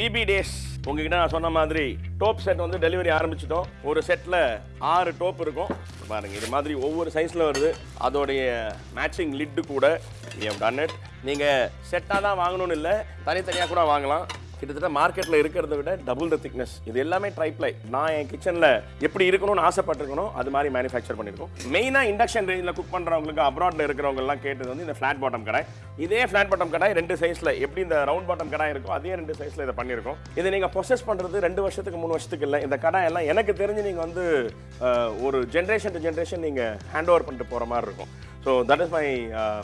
BP days உங்ககிட்ட நான் சொன்ன மாதிரி டோப் செட் வந்து டெலிவரி ஆரம்பிச்சிட்டோம். ஒரு செட்டில் ஆறு டோப் இருக்கும். பாருங்க இது மாதிரி ஒவ்வொரு சைஸில் வருது. அதோடைய மேட்சிங் லிட்டு கூட. டன் இட் நீங்கள் செட்டாக தான் வாங்கணும்னு இல்லை தனித்தனியாக கூட வாங்கலாம். கிட்டத்தட்ட மார்க்கெட்டில் இருக்கிறத விட டபுள் த திக்னஸ் இது எல்லாமே ட்ரைப்ளை நான் என் கிச்சனில் எப்படி இருக்கணும்னு ஆசைப்பட்டிருக்கணும் அது மாதிரி மேனுஃபேக்சர் பண்ணியிருக்கோம். மெயினாக இண்டக்ஷன் ரேஞ்சில் குக் பண்ணுறவங்களுக்கு அப்ராட்ல இருக்கிறவங்க எல்லாம் கேட்டது வந்து இந்த ஃப்ளாட் பாட்டம் கடை இதே ஃப்ளாட் பாட்டம் கடை ரெண்டு சைஸில் எப்படி இந்த ரவுண்ட் பாட்டம் கடை இருக்கோ அதே ரெண்டு சைஸில் இதை பண்ணியிருக்கோம். இதை நீங்கள் ப்ரொசஸ் பண்ணுறது ரெண்டு வருஷத்துக்கு மூணு வருஷத்துக்கு இல்லை. இந்த கடை எல்லாம் எனக்கு தெரிஞ்சு நீங்கள் வந்து ஒரு ஜென்ரேஷன் டு ஜென்ரேஷன் நீங்கள் ஹேண்ட் ஓவர் பண்ணிட்டு போகிற மாதிரி இருக்கும். So that is my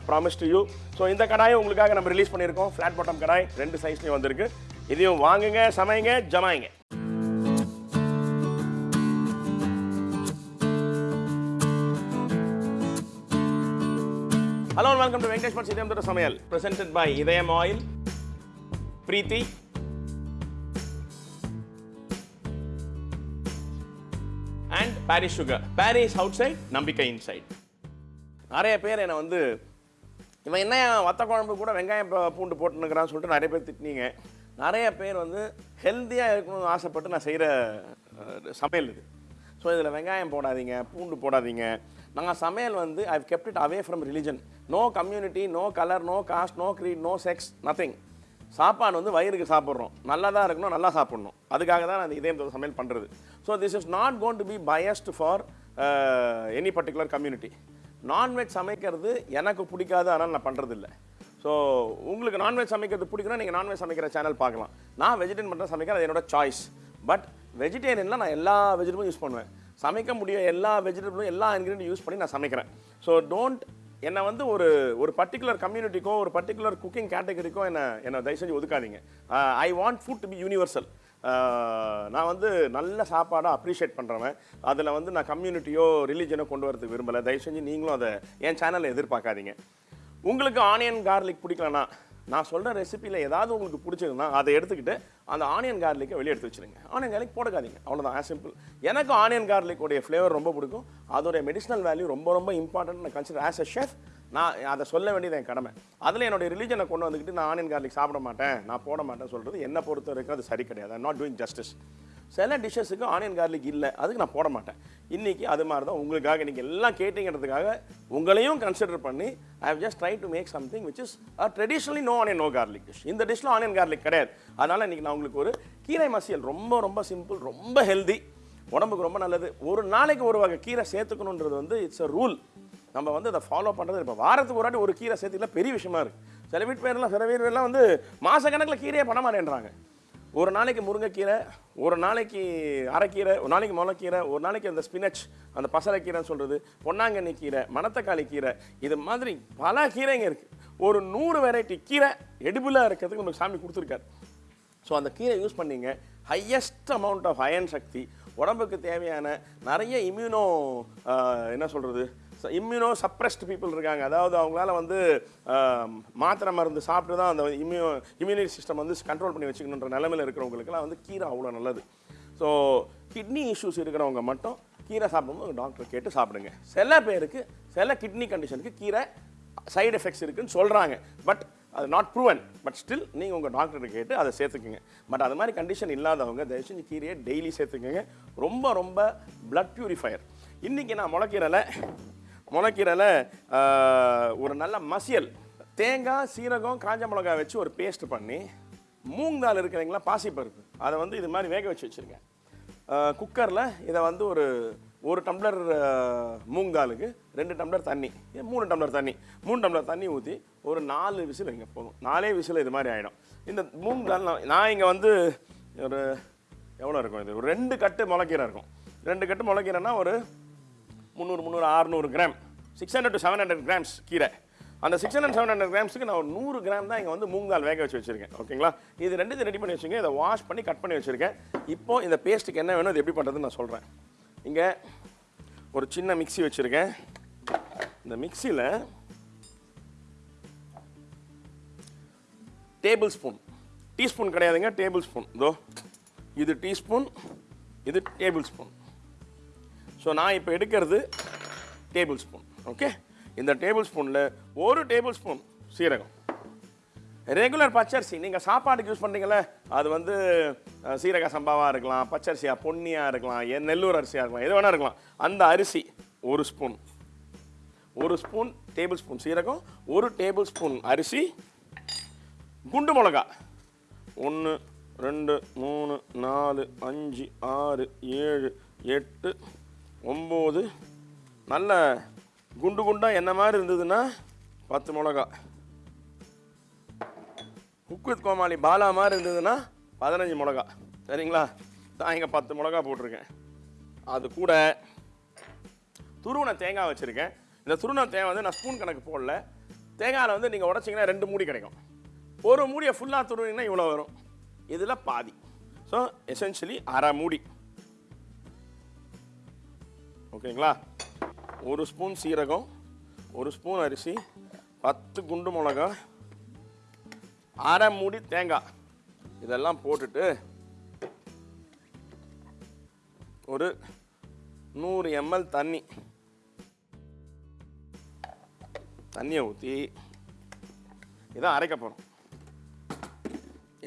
promise to you so இந்த கடாயை உங்களுக்காக நம்ம ரிலீஸ் பண்ணியிருக்கோம். Flat bottom kadai. ரெண்டு சைஸ்லையும் வந்திருக்கு. இதையும் வாங்குங்க சமைங்க ஜமாயிங்க. Hello welcome to Venkatesh Bhat சிதம்பர சமையல் presented by Idhayam oil Preethi and Parry's sugar Parry's outside நம்பிக்கை இன்சைட் நிறைய பேர் என்னை வந்து இவன் என்ன வத்த குழம்பு கூட வெங்காயம் பூண்டு போட்டுனுக்கிறான்னு சொல்லிட்டு நிறைய பேர் திட்டினீங்க. நிறைய பேர் வந்து ஹெல்த்தியாக இருக்கணும்னு ஆசைப்பட்டு நான் செய்கிற சமையல் இது. ஸோ இதில் வெங்காயம் போடாதீங்க பூண்டு போடாதீங்க. நாங்கள் சமையல் வந்து I kept it away from religion no community no colour no caste no creed no sex nothing சாப்பாடு வந்து வயிறுக்கு சாப்பிட்றோம். நல்லா தான் இருக்கணும் நல்லா சாப்பிட்ணும். அதுக்காக தான் நான் இந்த இதயம் சமையல் பண்ணுறது so this is not gone to be biased for any particular community nonveg சமைக்கிறது எனக்கு பிடிக்காது ஆனால் நான் பண்ணுறதில்ல ஸோ உங்களுக்கு நான்வெஜ் சமைக்கிறது பிடிக்குன்னா நீங்கள் நான்வெஜ் சமைக்கிற சேனல் பார்க்கலாம். நான் வெஜிடேரியன் மட்டும் சமைக்கிறேன் அது என்னோட சாய்ஸ் பட் வெஜிடேரியனில் நான் எல்லா வெஜிடபிளும் யூஸ் பண்ணுவேன். சமைக்க முடிய எல்லா வெஜிடபிளும் எல்லா இன்க்ரீடியும் யூஸ் பண்ணி நான் சமைக்கிறேன். ஸோ டோன்ட் என்னை வந்து ஒரு ஒரு பர்டிகுலர் கம்யூனிட்டிக்கோ ஒரு பர்டிகுலர் குக்கிங் கேட்டகரிக்கோ என்னை என்னை தயவு செஞ்சு ஒதுக்காதீங்க. I want food to be universal நான் வந்து நல்ல சாப்பாடாக அப்ரிஷியேட் பண்ணுறவன் அதில் வந்து நான் கம்யூனிட்டியோ ரிலீஜனோ கொண்டு வரதுக்கு விரும்பலை. தயவு செஞ்சு நீங்களும் அதை என் சேனலில் எதிர்பார்க்காதீங்க. உங்களுக்கு ஆனியன் கார்லிக் பிடிக்கலனா நான் சொல்கிற ரெசிபியில் ஏதாவது உங்களுக்கு பிடிச்சதுன்னா அதை எடுத்துக்கிட்டு அந்த ஆனியன் கார்லிக்கை வெளியே எடுத்து வச்சிருங்க. ஆனியன் கார்லிக் போட்டுக்காதீங்க அவ்வளோதான் ஆஸ் சிம்பிள் எனக்கு ஆனியன் கார்லிக்கோடைய ஃப்ளேவர் ரொம்ப பிடிக்கும். அதோடைய மெடிசனல் வேல்யூ ரொம்ப ரொம்ப இம்பார்ட்டன்ட் நான் கன்சிடர் ஆஸ் அ ஷெஃப் நான் அதை சொல்ல வேண்டியது என் கடமை. அதில் என்னுடைய ரிலீஜனை கொண்டு வந்துக்கிட்டு நான் ஆனியன் கார்லிக் சாப்பிட மாட்டேன் நான் போட மாட்டேன் சொல்கிறது என்னை பொறுத்த வரைக்கும் அது சரி கிடையாது. நாட் டூயிங் ஜஸ்டிஸ் சில டிஷ்ஷஸுக்கு ஆனியன் கார்லிக் இல்லை அதுக்கு நான் போட மாட்டேன். இன்றைக்கி அது மாதிரி தான் உங்களுக்காக நீங்கள் எல்லாம் கேட்டீங்கிறதுக்காக உங்களையும் கன்சிடர் பண்ணி I have just try to make something which is traditionally no onion no garlic dish இந்த டிஷ்ஷில் ஆனியன் கார்லிக் கிடையாது. அதனால் இன்றைக்கி நான் உங்களுக்கு ஒரு கீரை மசியல் ரொம்ப ரொம்ப சிம்பிள் ரொம்ப ஹெல்தி உடம்புக்கு ரொம்ப நல்லது. ஒரு நாளைக்கு ஒரு வகை கீரை சேர்த்துக்கணுன்றது வந்து இட்ஸ் அ ரூல் நம்ம வந்து அதை ஃபாலோ பண்ணுறது இப்போ வாரத்துக்கு ஒரு வாட்டி ஒரு கீரை சேர்த்துக்கல பெரிய விஷயமா இருக்குது சில வீட்டு பேர்லாம் சில வீட்டு பேர்லாம் வந்து மாதக்கணக்கில் கீரையே பண்ண மாட்டேன்றாங்க. ஒரு நாளைக்கு முருங்கைக்கீரை ஒரு நாளைக்கு அரைக்கீரை ஒரு நாளைக்கு முளைக்கீரை ஒரு நாளைக்கு அந்த ஸ்பினச் அந்த பசலைக்கீரைன்னு சொல்கிறது பொன்னாங்கண்ணி கீரை மணத்தக்காளி கீரை இது மாதிரி பல கீரைங்க இருக்குது ஒரு நூறு வெரைட்டி கீரை எடுபிளாக இருக்கிறதுக்கு நமக்கு சாமி கொடுத்துருக்காரு. ஸோ அந்த கீரை யூஸ் பண்ணீங்க. ஹையஸ்ட் அமௌண்ட் ஆஃப் அயன் சக்தி உடம்புக்கு தேவையான நிறைய இம்யூனோ என்ன சொல்கிறது இம்யூனோ சப்ரெஸ்ட் பீப்புள் இருக்காங்க. அதாவது அவங்களால வந்து மாத்திரை மருந்து சாப்பிட்டு தான் அந்த இம்யூ இம்யூனிட்டி சிஸ்டம் வந்து கண்ட்ரோல் பண்ணி வச்சுக்கணுன்ற நிலமையில் இருக்கிறவங்களுக்குலாம் வந்து கீரை அவ்வளோ நல்லது. ஸோ கிட்னி இஷ்யூஸ் இருக்கிறவங்க மட்டும் கீரை சாப்பிடும்போது டாக்டர் கேட்டு சாப்பிடுங்க. சில பேருக்கு சில கிட்னி கண்டிஷனுக்கு கீரை சைடு எஃபெக்ட்ஸ் இருக்குன்னு சொல்கிறாங்க பட் அது நாட் ப்ரூவன் பட் ஸ்டில் நீங்கள் உங்கள் டாக்டர்கிட்ட கேட்டு அதை சேர்த்துக்குங்க. பட் அது மாதிரி கண்டிஷன் இல்லாதவங்க தயவு செஞ்சு கீரையை டெய்லி சேர்த்துக்குங்க. ரொம்ப ரொம்ப ப்ளட் ப்யூரிஃபையர் இன்றைக்கி நான் முளைக்கீரையில் முளைக்கீரையில் ஒரு நல்ல மசியல். தேங்காய் சீரகம் காஞ்ச மிளகாய் வச்சு ஒரு பேஸ்ட் பண்ணி மூங் தால் இருக்கிறீங்களா பாசிப்பருப்பு. அதை வந்து இது மாதிரி வேக வச்சு வச்சுருக்கேன். குக்கரில் இதை வந்து ஒரு ஒரு டம்ளர் அஹ், மூங் தாலுக்கு ரெண்டு டம்ளர் தண்ணி இது மூணு டம்ளர் தண்ணி மூணு டம்ளர் தண்ணி ஊற்றி ஒரு நாலு விசில் இங்கே போதும். நாலே விசில் இது மாதிரி ஆகிடும் இந்த மூங் தால் நான் நான் இங்கே வந்து ஒரு எவ்வளோ இருக்கும் இது? ஒரு ரெண்டு கட்டு முளைக்கீரை இருக்கும். ரெண்டு கட்டு முளைக்கீரைன்னா ஒரு முந்நூறு முந்நூறு அறுநூறு gram. Six hundred to seven hundred grams கீரை. அந்த சிக்ஸ் ஹண்ட்ரட் செவன் ஹண்ட்ரட் கிராம்ஸுக்கு நான் ஒரு நூறு கிராம் தான் இங்கே வந்து மூங்கால் வேக வச்சு வச்சிருக்கேன். ஓகேங்களா இது ரெண்டு ரெடி பண்ணி வச்சுருக்கேன் இதை வாஷ் பண்ணி கட் பண்ணி வச்சுருக்கேன். இப்போ இந்த பேஸ்ட்டுக்கு என்ன வேணும் இது எப்படி பண்ணுறதுன்னு நான் சொல்கிறேன் இங்கே ஒரு சின்ன மிக்ஸி வச்சுருக்கேன். இந்த மிக்ஸியில் டேபிள் ஸ்பூன் டீஸ்பூன் கிடையாதுங்க டேபிள் ஸ்பூன் இதோ இது டீஸ்பூன் இது டேபிள் ஸ்பூன் ஸோ நான் இப்போ எடுக்கிறது டேபிள் ஸ்பூன் ஓகே இந்த டேபிள் ஸ்பூனில் ஒரு டேபிள் ஸ்பூன் சீரகம். ரெகுலர் பச்சரிசி நீங்கள் சாப்பாட்டுக்கு யூஸ் பண்ணுறீங்களே அது வந்து சீரக சம்பாவாக இருக்கலாம் பச்சரிசியா பொன்னியாக இருக்கலாம் எ- நெல்லூர் அரிசியாக இருக்கலாம் எது வேணால் இருக்கலாம். அந்த அரிசி ஒரு ஸ்பூன் ஒரு ஸ்பூன் டேபிள் ஸ்பூன் சீரகம் ஒரு டேபிள் ஸ்பூன் அரிசி குண்டு மிளகா. ஒன்று ரெண்டு மூணு நாலு அஞ்சு ஆறு ஏழு எட்டு ஒம்பது. நல்ல குண்டு குண்டாக என்ன மாதிரி இருந்ததுன்னா பத்து மிளகா. குக் கோமாளி பாலா மாதிரி இருந்ததுன்னா பதினஞ்சு மிளகா. சரிங்களா? நான் இங்கே பத்து மிளகா போட்டிருக்கேன். அது கூட துருவன தேங்காய் வச்சுருக்கேன். இந்த துருவன தேங்காய் வந்து நான் ஸ்பூன் கணக்கு போடல. தேங்காயில் வந்து நீங்கள் உடச்சிங்கன்னா ரெண்டு மூடி கிடைக்கும். ஒரு மூடியை ஃபுல்லாக துருவினீங்கன்னா இவ்வளோ வரும். இதில் பாதி. ஸோ எசென்ஷியலி அரை மூடி. ஓகேங்களா? ஒரு ஸ்பூன் சீரகம் ஒரு ஸ்பூன் அரிசி பத்து குண்டு மிளகா அரை மூடி தேங்காய். இதெல்லாம் போட்டுட்டு ஒரு நூறு எம்எல் தண்ணி. தண்ணியை ஊற்றி இதான் அரைக்க போகிறோம்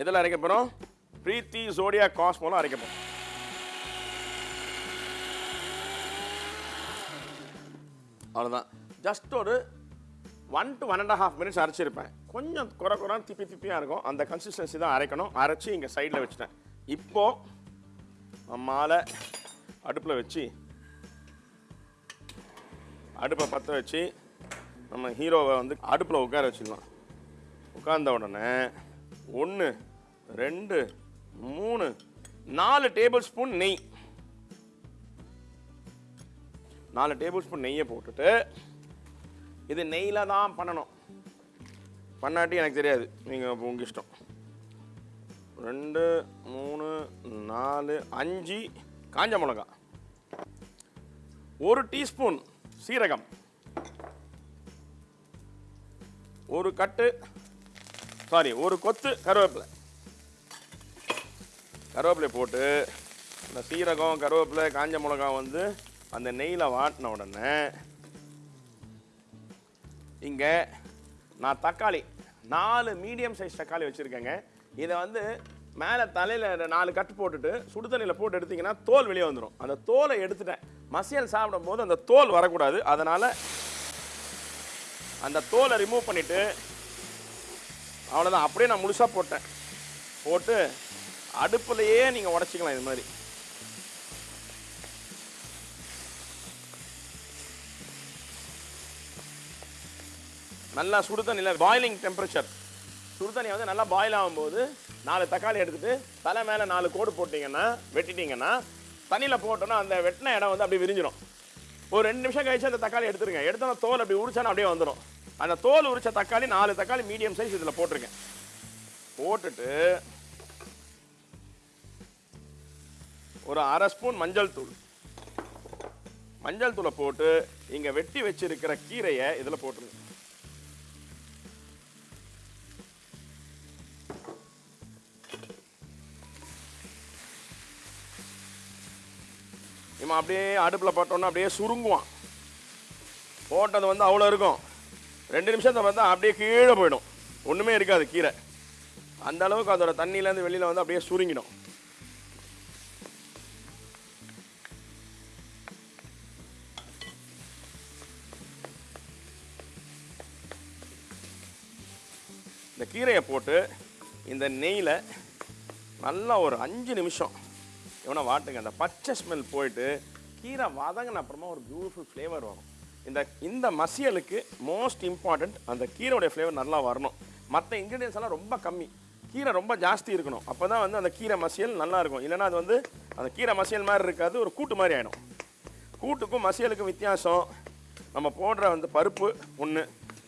எதில் அரைக்க போகிறோம் பிரீத்தி ஜோடியா காஸ் மூலம் அரைக்க போகிறோம் அவ்வளோதான் ஜஸ்ட் ஒரு one to one and half minutes அரைச்சிருப்பேன். கொஞ்சம் குறை குறைன்னு திப்பி திப்பியாக இருக்கும். அந்த கன்சிஸ்டன்சி தான் அரைக்கணும். அரைச்சி இங்கே சைடில் வச்சுட்டேன். இப்போது மாலை அடுப்பில் வச்சு அடுப்பை பற்ற வச்சு நம்ம ஹீரோவை வந்து அடுப்பில் உட்கார வச்சிடலாம். உட்கார்ந்த உடனே ஒன்று ரெண்டு மூணு நாலு டேபிள் ஸ்பூன் நெய். நாலு டேபிள் ஸ்பூன் நெய்யை போட்டுட்டு இது நெய்யில் தான் பண்ணணும். பண்ணாட்டி எனக்கு தெரியாது. நீங்கள் உங்கள் இஷ்டம். ரெண்டு மூணு நாலு அஞ்சு காஞ்ச மிளகா. ஒரு டீஸ்பூன் சீரகம். ஒரு கட்டு சாரி ஒரு கொத்து கருவேப்பிலை. கருவேப்பிலை போட்டு இந்த சீரகம் கருவேப்பிலை காஞ்ச மிளகா வந்து அந்த நெய்யில் வாட்டின உடனே இங்கே நான் தக்காளி நாலு மீடியம் சைஸ் தக்காளி வச்சுருக்கேங்க. இதை வந்து மேலே தலையில் நாலு கட்டு போட்டுட்டு சுடுதண்ணியில் போட்டு எடுத்திங்கன்னா தோல் வெளியே வந்துடும் அந்த தோலை எடுத்துட்டேன். மசியல் சாப்பிடும் போது அந்த தோல் வரக்கூடாது. அதனால் அந்த தோலை ரிமூவ் பண்ணிவிட்டு அவ்வளோதான் அப்படியே நான் முழுசாக போட்டேன். போட்டு அடுப்புலையே நீங்கள் உடச்சிக்கலாம் இது மாதிரி. நல்லா சுடு தண்ணியில் பாயிலிங் டெம்பரேச்சர் சுடு தண்ணி வந்து நல்லா பாயில் ஆகும்போது நாலு தக்காளி எடுத்துகிட்டு தலை மேலே நாலு கோடு போட்டிங்கன்னா வெட்டிட்டிங்கன்னா தண்ணியில் போட்டோன்னா அந்த வெட்டின இடம் வந்து அப்படியே விரிஞ்சிடும் ஒரு ரெண்டு நிமிஷம் கழிச்சு அந்த தக்காளி எடுத்துருங்க. எடுத்து தோல் அப்படி உரிச்சானா அப்படியே வந்துடும் அந்த தோல் உரிச்ச தக்காளி நாலு தக்காளி மீடியம் சைஸ் இதில் போட்டிருக்கேன். போட்டுட்டு ஒரு அரை ஸ்பூன் மஞ்சள் தூள். மஞ்சள் தூளை போட்டு இங்கே வெட்டி வச்சிருக்கிற கீரையை இதில் போட்டுருங்க. நம்ம அப்படியே அடுப்பில் போட்டோன்னா அப்படியே சுருங்குவான். போட்டது வந்து அவ்வளோ இருக்கும். ரெண்டு நிமிஷத்தை பார்த்தா அப்படியே கீழே போயிடும். ஒன்றுமே இருக்காது கீரை அந்த அளவுக்கு அதோட தண்ணியிலேருந்து வெளியில் வந்து அப்படியே சுருங்கிடும். இந்த கீரையை போட்டு இந்த நெய்யில் நல்லா ஒரு அஞ்சு நிமிஷம் எவனா வாட்டுங்க அந்த பச்சை ஸ்மெல் போயிட்டு கீரை வதங்கின அப்புறமா ஒரு பியூட்டிஃபுல் ஃப்ளேவர் வரும். இந்த இந்த மசியலுக்கு மோஸ்ட் இம்பார்ட்டண்ட் அந்த கீரையோடைய ஃப்ளேவர் நல்லா வரணும். மற்ற இன்க்ரீடியன்ஸ் எல்லாம் ரொம்ப கம்மி. கீரை ரொம்ப ஜாஸ்தி இருக்கணும். அப்போ தான் வந்து அந்த கீரை மசியல் நல்லா இருக்கும். இல்லைன்னா அது வந்து அந்த கீரை மசியல் மாதிரி இருக்காது ஒரு கூட்டு மாதிரி ஆகிடும் கூட்டுக்கும் மசியலுக்கும் வித்தியாசம். நம்ம போடுற வந்து பருப்பு ஒன்று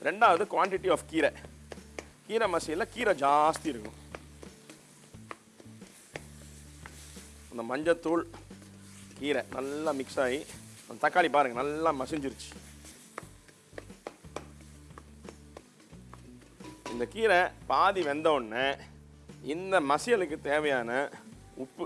ரெண்டாவது குவான்டிட்டி ஆஃப் கீரை. கீரை மசியலில் கீரை ஜாஸ்தி இருக்கும். அந்த மஞ்சத்தூள் கீரை நல்லா மிக்ஸ் ஆகி அந்த தக்காளி பாருங்கள் நல்லா மசிஞ்சிருச்சு. இந்த கீரை பாதி வெந்த உடனே இந்த மசியலுக்கு தேவையான உப்பு.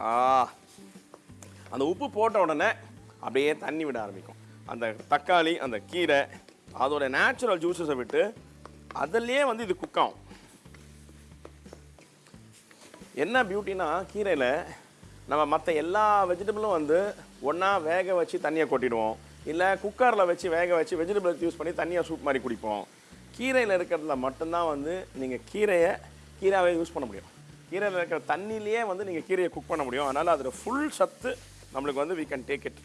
ஆ. அந்த உப்பு போட்ட உடனே அப்படியே தண்ணி விட ஆரம்பிக்கும். அந்த தக்காளி அந்த கீரை அதோட நேச்சுரல் ஜூஸஸை விட்டு அதுலேயே வந்து இது குக் ஆகும். என்ன பியூட்டினா கீரையில் நம்ம மற்ற எல்லா வெஜிடபிளும் வந்து ஒன்றா வேக வச்சு தண்ணியை கொட்டிடுவோம். இல்லை குக்கரில் வச்சு வேக வச்சு வெஜிடபிள்ஸ் யூஸ் பண்ணி தண்ணியாக சூப் மாதிரி குடிப்போம். கீரையில் இருக்கிறதுல மட்டும்தான் வந்து நீங்கள் கீரையை கீரையாகவே யூஸ் பண்ண முடியும். கீரையில் இருக்கிற தண்ணியிலேயே வந்து நீங்கள் கீரையை குக் பண்ண முடியும். அதனால் அதில் ஃபுல் சத்து நம்மளுக்கு வந்து we can take it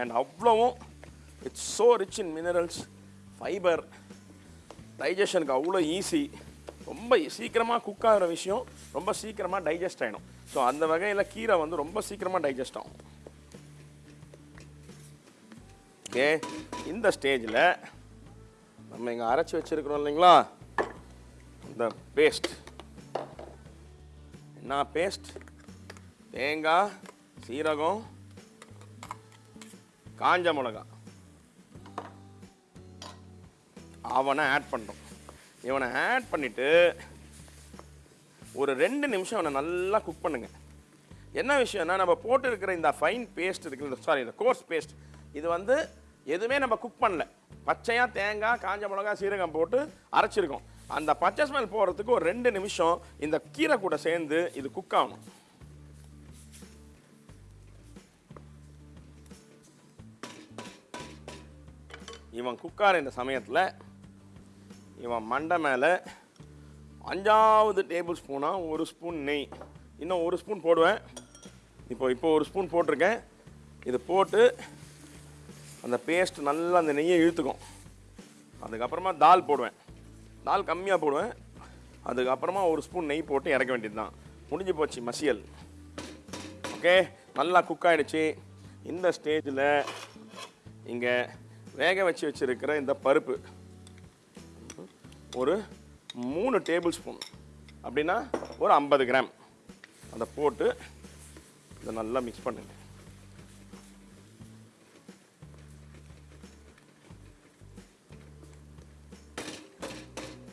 and அவ்வளவும் it's so rich in minerals fibre டைஜஷனுக்கு அவ்வளோ ஈஸி ரொம்ப சீக்கிரமாக குக் ஆகிற விஷயம் ரொம்ப சீக்கிரமாக டைஜஸ்ட் ஆகிடும் ஸோ அந்த வகையில் கீரை வந்து ரொம்ப சீக்கிரமாக டைஜஸ்ட் ஆகும். ஓகே இந்த ஸ்டேஜில் நம்ம இங்கே அரைச்சி வச்சிருக்கிறோம் இல்லைங்களா? இந்த பேஸ்ட் என்ன பேஸ்ட் தேங்காய் சீரகம் காஞ்ச மிளகா. அவனை ஆட் பண்ணுறோம் இவனை ஆட் பண்ணிவிட்டு ஒரு ரெண்டு நிமிஷம் அவனை நல்லா குக் பண்ணுங்க. என்ன விஷயம்னா நம்ம போட்டு இருக்கிற இந்த ஃபைன் பேஸ்ட் இருக்குல்ல சாரி இந்த கோர்ஸ் பேஸ்ட் இது வந்து எதுவுமே நம்ம குக் பண்ணல. பச்சையாக தேங்காய் காஞ்ச மிளகா சீரகம் போட்டு அரைச்சிருக்கோம். அந்த பச்சை ஸ்மெல் போகிறதுக்கு ஒரு ரெண்டு நிமிஷம் இந்த கீரை கூட சேர்ந்து இது குக் ஆகணும். இவன் குக்கார இந்த சமயத்தில் இவன் மண்டை மேலே அஞ்சாவது டேபிள் ஸ்பூனாக ஒரு ஸ்பூன் நெய். இன்னும் ஒரு ஸ்பூன் போடுவேன். இப்போ இப்போ ஒரு ஸ்பூன் போட்டிருக்கேன். இது போட்டு அந்த பேஸ்ட் நல்லா அந்த நெய்யை இழுத்துக்கும். அதுக்கப்புறமா தால் போடுவேன். தால் கம்மியாக போடுவேன். அதுக்கப்புறமா ஒரு ஸ்பூன் நெய் போட்டு இறக்க வேண்டியது தான் முடிஞ்சு போச்சு மசியல். ஓகே நல்லா குக் ஆகிடுச்சு இந்த ஸ்டேஜில் இங்கே வேக வச்சு வச்சுருக்கிற இந்த பருப்பு. ஒரு மூணு டேபிள் ஸ்பூன். அப்படின்னா ஒரு ஐம்பது கிராம். அதை போட்டு இதை நல்லா மிக்ஸ் பண்ணுங்க.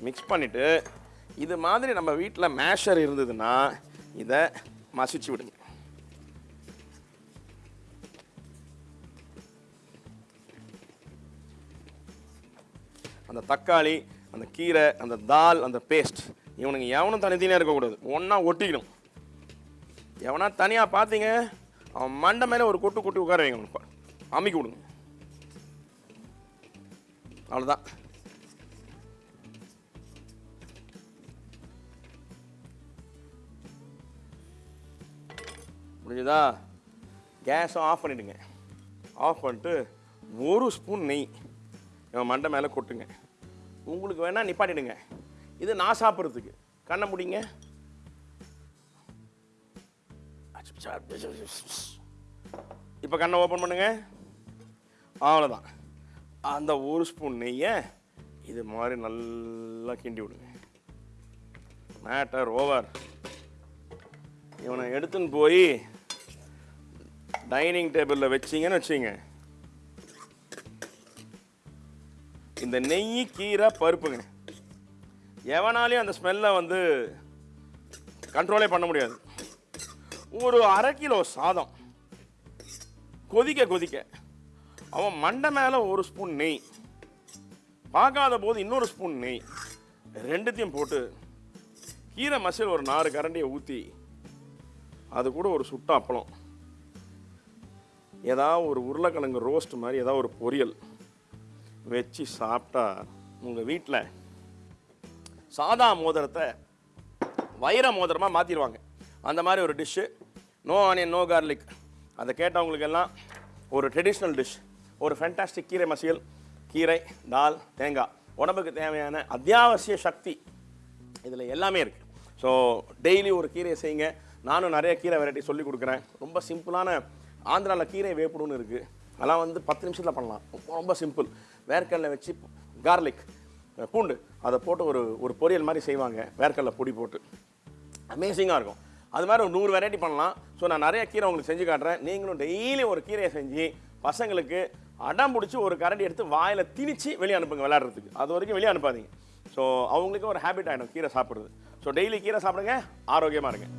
மிக்ஸ் பண்ணிவிட்டு இது மாதிரி நம்ம வீட்டில் மேஷர் இருந்ததுன்னா இதை மசிச்சு விடுங்க. அந்த தக்காளி அந்த கீரை அந்த தால் அந்த பேஸ்ட் இவனுங்க எவனும் தனித்தனியாக இருக்கக்கூடாது. ஒன்றா ஒட்டிக்கணும். எவனா தனியாக பார்த்தீங்க அவன் மண்டை மேலே ஒரு கொட்டு கொட்டி உட்கார வைங்க அவனுக்கு. அமைக்க விடுங்க. அவ்வளோதான் முடிஞ்சுதா கேஸும் ஆஃப் பண்ணிவிடுங்க ஆஃப் பண்ணிட்டு ஒரு ஸ்பூன் நெய் இவன் மண்டை மேலே கொட்டுங்க. உங்களுக்கு வேணால் நிப்பாட்டிடுங்க. இது நான் சாப்பிட்றதுக்கு. கண்ணை முடிங்க. இப்போ கண்ணை ஓப்பன் பண்ணுங்க. அவ்வளோதான் அந்த ஒரு ஸ்பூன் நெய்யை இது மாதிரி நல்லா கிண்டி விடுங்க. மேட்டர் ஓவர் இவனை எடுத்துன்னு போய் டைனிங் டேபிளில் வச்சிங்கன்னு வச்சிங்க. இந்த நெய் கீரை பருப்புங்க. எவனாலையும் அந்த ஸ்மெல்லை வந்து கண்ட்ரோலே பண்ண முடியாது. ஒரு அரை கிலோ சாதம். கொதிக்க கொதிக்க. அவன் மண்டை மேலே ஒரு ஸ்பூன் நெய். பார்க்காத போது இன்னொரு ஸ்பூன் நெய். ரெண்டுத்தையும் போட்டு கீரை மசில் ஒரு நாலு கரண்டியை ஊற்றி அது கூட ஒரு சுட்ட அப்பளம். ஏதாவது ஒரு உருளைக்கிழங்கு ரோஸ்ட் மாதிரி ஏதாவது ஒரு பொரியல். வச்சு சாப்பிட்டா உங்கள் வீட்டில் சாதா மோதிரத்தை வைர மோதிரமாக மாற்றிடுவாங்க அந்த மாதிரி ஒரு dish no onion no garlic அதை கேட்டவங்களுக்கு எல்லாம் ஒரு ட்ரெடிஷ்னல் டிஷ் ஒரு ஃபேண்டாஸ்டிக் கீரை மசியல் கீரை தால் தேங்காய். உடம்புக்கு தேவையான அத்தியாவசிய சக்தி இதில் எல்லாமே இருக்குது ஸோ டெய்லி ஒரு கீரையை செய்யுங்க. நானும் நிறைய கீரை வெரைட்டி சொல்லி கொடுக்குறேன். ரொம்ப சிம்பிளான ஆந்திராவில் கீரை வேப்பிடுன்னு இருக்குது அதெல்லாம் வந்து பத்து நிமிஷத்தில் பண்ணலாம். ரொம்ப ரொம்ப சிம்பிள் வேர்க்கடலை வச்சு கார்லிக் பூண்டு அதை போட்டு ஒரு ஒரு பொரியல் மாதிரி செய்வாங்க வேர்க்கடலை பொடி போட்டு. அமேசிங்காக இருக்கும். அது மாதிரி ஒரு நூறு வெரைட்டி பண்ணலாம். ஸோ நான் நிறைய கீரை உங்களுக்கு செஞ்சு காட்டுறேன். நீங்களும் டெய்லி ஒரு கீரையை செஞ்சு பசங்களுக்கு அடம் பிடிச்சி ஒரு கரண்டி எடுத்து வாயில் திணிச்சு வெளியே அனுப்புங்க விளையாடுறதுக்கு. அது வரைக்கும் வெளியே அனுப்பாதீங்க. ஸோ அவங்களுக்கு ஒரு ஹேபிட் ஆகிடும் கீரை சாப்பிட்றது. ஸோ டெய்லி கீரை சாப்பிடுங்க ஆரோக்கியமாக இருங்க.